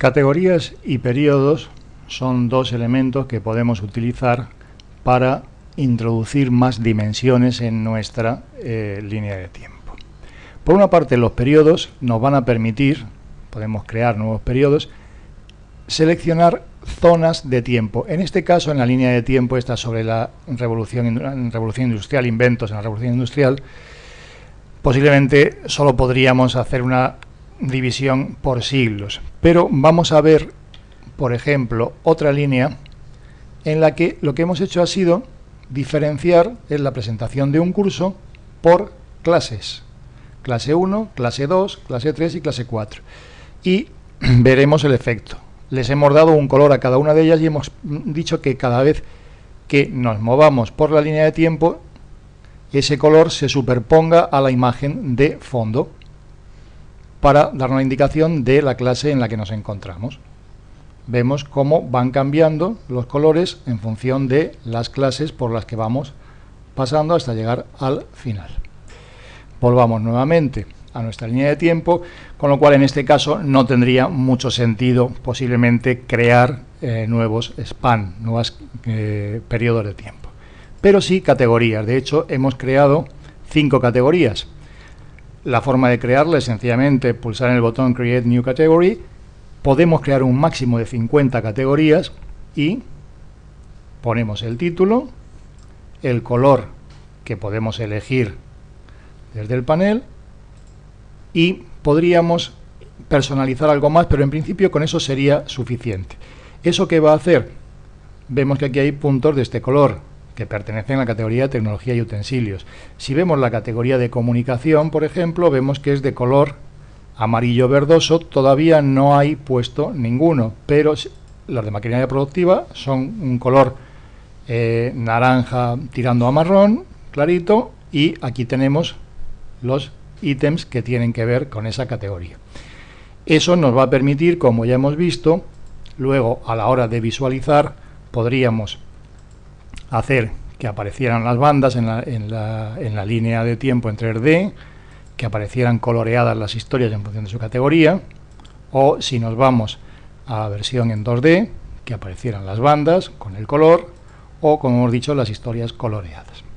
Categorías y periodos son dos elementos que podemos utilizar para introducir más dimensiones en nuestra eh, línea de tiempo. Por una parte, los periodos nos van a permitir, podemos crear nuevos periodos, seleccionar zonas de tiempo. En este caso, en la línea de tiempo, está sobre la revolución, revolución industrial, inventos en la revolución industrial, posiblemente solo podríamos hacer una división por siglos. Pero vamos a ver, por ejemplo, otra línea en la que lo que hemos hecho ha sido diferenciar en la presentación de un curso por clases. Clase 1, clase 2, clase 3 y clase 4. Y veremos el efecto. Les hemos dado un color a cada una de ellas y hemos dicho que cada vez que nos movamos por la línea de tiempo, ese color se superponga a la imagen de fondo para dar una indicación de la clase en la que nos encontramos. Vemos cómo van cambiando los colores en función de las clases por las que vamos pasando hasta llegar al final. Volvamos nuevamente a nuestra línea de tiempo, con lo cual en este caso no tendría mucho sentido posiblemente crear eh, nuevos span, nuevos eh, periodos de tiempo. Pero sí categorías, de hecho hemos creado cinco categorías. La forma de crearla es sencillamente pulsar en el botón Create New Category. Podemos crear un máximo de 50 categorías y ponemos el título, el color que podemos elegir desde el panel y podríamos personalizar algo más, pero en principio con eso sería suficiente. ¿Eso qué va a hacer? Vemos que aquí hay puntos de este color, que pertenecen a la categoría de tecnología y utensilios. Si vemos la categoría de comunicación, por ejemplo, vemos que es de color amarillo verdoso, todavía no hay puesto ninguno, pero las de maquinaria productiva son un color eh, naranja tirando a marrón, clarito, y aquí tenemos los ítems que tienen que ver con esa categoría. Eso nos va a permitir, como ya hemos visto, luego a la hora de visualizar podríamos hacer que aparecieran las bandas en la, en la, en la línea de tiempo en 3D, que aparecieran coloreadas las historias en función de su categoría, o si nos vamos a la versión en 2D, que aparecieran las bandas con el color, o como hemos dicho, las historias coloreadas.